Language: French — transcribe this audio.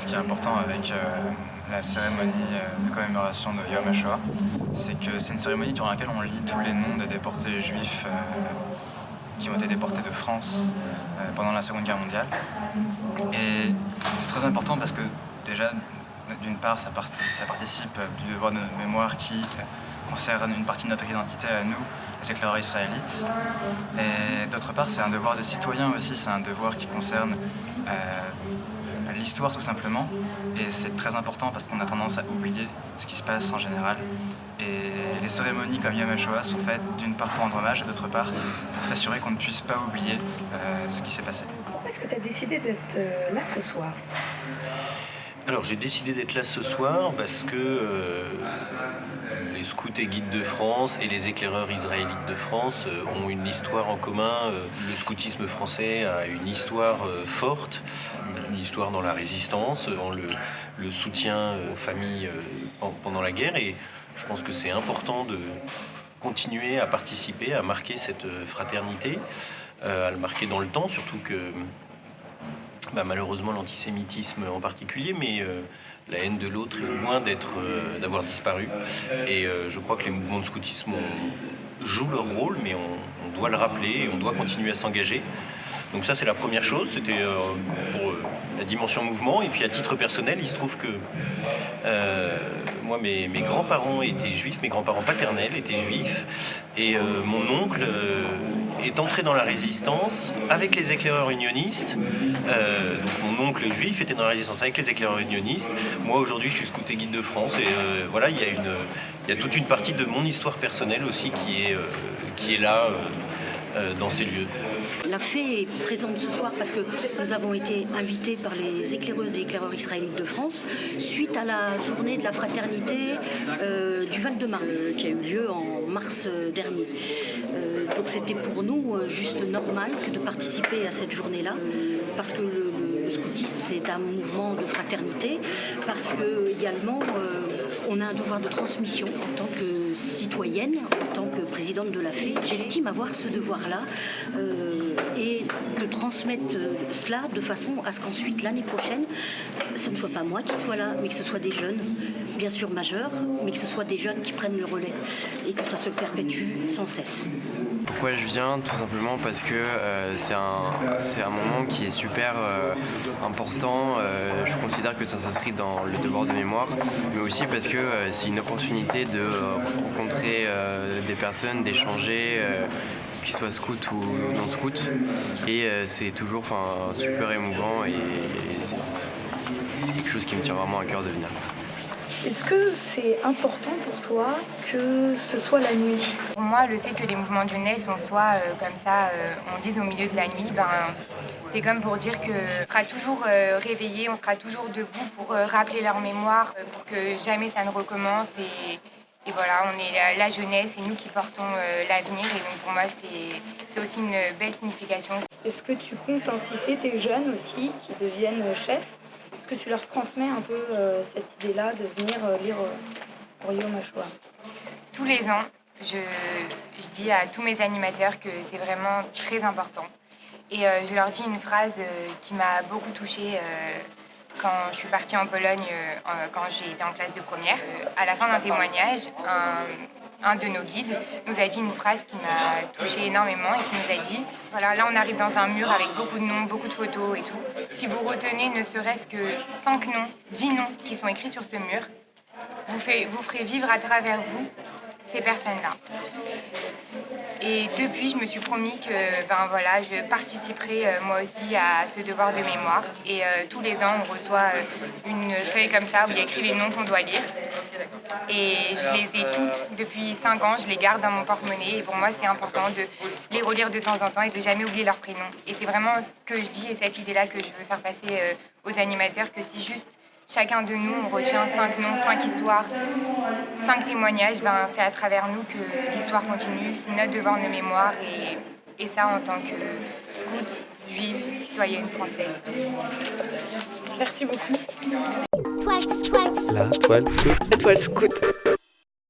ce qui est important avec la cérémonie de commémoration de Yom HaShoah, c'est que c'est une cérémonie durant laquelle on lit tous les noms des déportés juifs qui ont été déportés de France pendant la Seconde Guerre mondiale. Et c'est très important parce que déjà, d'une part, ça, participe du devoir de mémoire qui concerne une partie de notre identité à nous, éclaireurs israélites. Et d'autre part, c'est un devoir de citoyen aussi, c'est un devoir qui concerne euh, l'histoire tout simplement. Et c'est très important parce qu'on a tendance à oublier ce qui se passe en général. Et les cérémonies comme Yom HaShoah sont faites d'une part pour rendre hommage et d'autre part pour s'assurer qu'on ne puisse pas oublier euh, ce qui s'est passé. Pourquoi est-ce que tu as décidé d'être euh, là ce soir? Alors j'ai décidé d'être là ce soir parce que euh, les scouts et guides de France et les éclaireurs israélites de France euh, ont une histoire en commun. Euh, le scoutisme français a une histoire forte, une histoire dans la résistance, dans le, soutien aux familles pendant la guerre et je pense que c'est important de continuer à participer, à marquer cette fraternité, à le marquer dans le temps, surtout que bah, malheureusement l'antisémitisme en particulier, mais euh, la haine de l'autre est loin euh, d'avoir disparu. Et euh, je crois que les mouvements de scoutisme jouent leur rôle, mais on, doit le rappeler et on doit continuer à s'engager. Donc ça c'est la première chose, c'était pour la dimension mouvement. Et puis à titre personnel, il se trouve que moi mes grands-parents étaient juifs, mes grands-parents paternels étaient juifs, et mon oncle est entré dans la résistance avec les éclaireurs unionistes. Euh, donc mon oncle juif était dans la résistance avec les éclaireurs unionistes. Moi aujourd'hui je suis scout et guide de France et euh, voilà il y, a y a toute une partie de mon histoire personnelle aussi qui est, euh, qui est là dans ces lieux. La fée est présente ce soir parce que nous avons été invités par les éclaireuses et éclaireurs israélites de France suite à la journée de la fraternité du Val-de-Marne qui a eu lieu en mars dernier. Donc c'était pour nous euh, juste normal que de participer à cette journée-là, parce que le, scoutisme c'est un mouvement de fraternité, parce que également euh, on a un devoir de transmission en tant que citoyenne, en tant que présidente de la FEE. J'estime avoir ce devoir-là euh, transmettre cela de façon à ce qu'ensuite l'année prochaine, ce ne soit pas moi qui soit là, mais que ce soit des jeunes, bien sûr majeurs, mais que ce soit des jeunes qui prennent le relais et que ça se perpétue sans cesse. Pourquoi je viens? Tout simplement parce que euh, c'est un, un, moment qui est super euh, important. Euh, je considère que ça s'inscrit dans le devoir de mémoire, mais aussi parce que c'est une opportunité de rencontrer des personnes, d'échanger qu'ils soient scouts ou non scouts. Et c'est toujours super émouvant et c'est quelque chose qui me tient vraiment à cœur de venir. Est-ce que c'est important pour toi que ce soit la nuit? Pour moi, le fait que les mouvements jeunesse, on soit euh, comme ça, euh, on dise au milieu de la nuit, ben, c'est comme pour dire qu'on sera toujours euh, réveillé, on sera toujours debout pour rappeler leur mémoire, pour que jamais ça ne recommence. Et, et voilà, on est la, jeunesse et nous qui portons l'avenir. Et donc pour moi, c'est aussi une belle signification. Est-ce que tu comptes inciter tes jeunes aussi qui deviennent chefs? Que tu leur transmets un peu euh, cette idée-là de venir euh, lire pour Yom HaShoah Tous les ans, je, je, dis à tous mes animateurs que c'est vraiment très important. Et euh, je leur dis une phrase qui m'a beaucoup touchée quand je suis partie en Pologne, quand j'ai été en classe de première. à la fin d'un témoignage, un, de nos guides nous a dit une phrase qui m'a touchée énormément et qui nous a dit voilà, là on arrive dans un mur avec beaucoup de noms, beaucoup de photos et tout. Si vous retenez ne serait-ce que 5 noms, 10 noms qui sont écrits sur ce mur, vous ferez vivre à travers vous ces personnes-là. Et depuis, je me suis promis que ben voilà, je participerai euh, moi aussi à ce devoir de mémoire. Et euh, tous les ans, on reçoit euh, une feuille comme ça où il y a écrit les noms qu'on doit lire. Et je les ai toutes depuis 5 ans, je les garde dans mon porte-monnaie. Et pour moi, c'est important de les relire de temps en temps et de jamais oublier leur prénom. Et c'est vraiment ce que je dis et cette idée-là que je veux faire passer aux animateurs, que si juste chacun de nous, on retient cinq noms, cinq histoires, cinq témoignages, ben, c'est à travers nous que l'histoire continue, c'est notre devoir de mémoire et, et ça en tant que scout, juive, citoyenne française. Merci beaucoup. La toile scout. La toile scout.